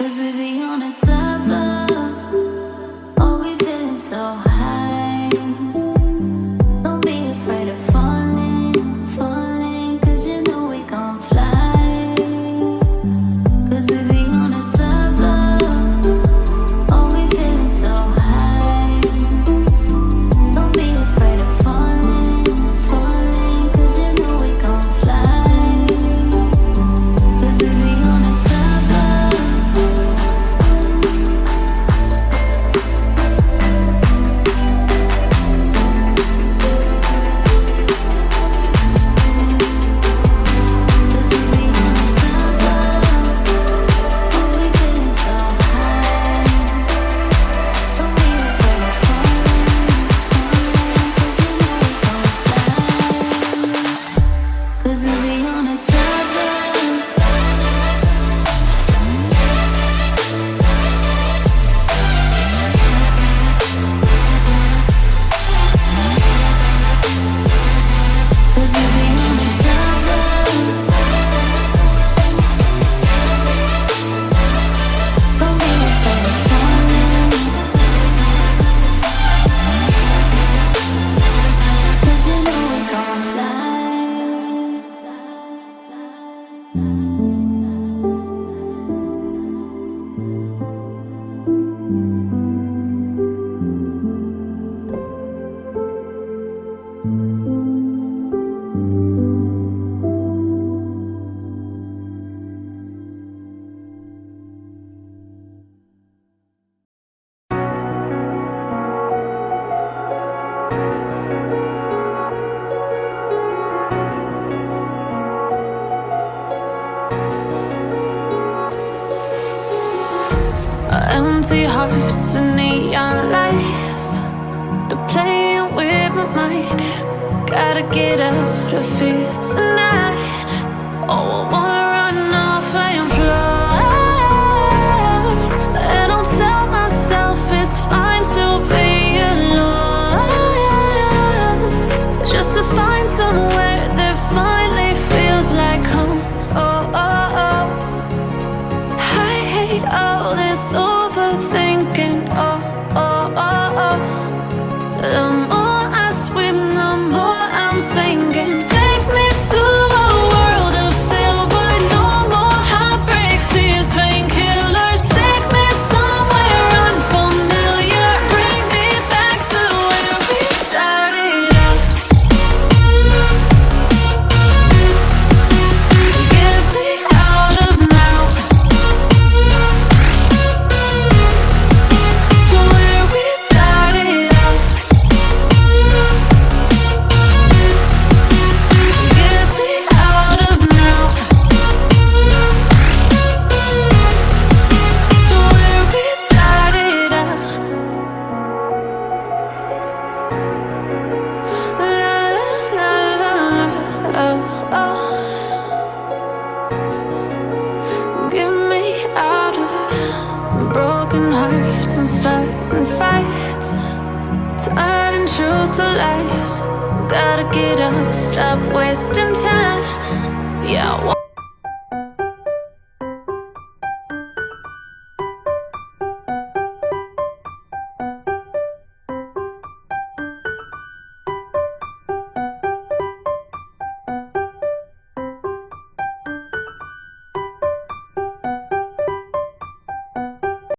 Cause we be on a time Empty hearts and neon lights. They're playing with my mind. Gotta get out of here tonight. Oh, I wanna run off and fly And I'll tell myself it's fine to be alone. Just to find somewhere that finally feels like home. Oh, oh, oh. I hate all this overthinking broken hearts and starting fights, turning truth to lies. Gotta get up, stop wasting time. Yeah.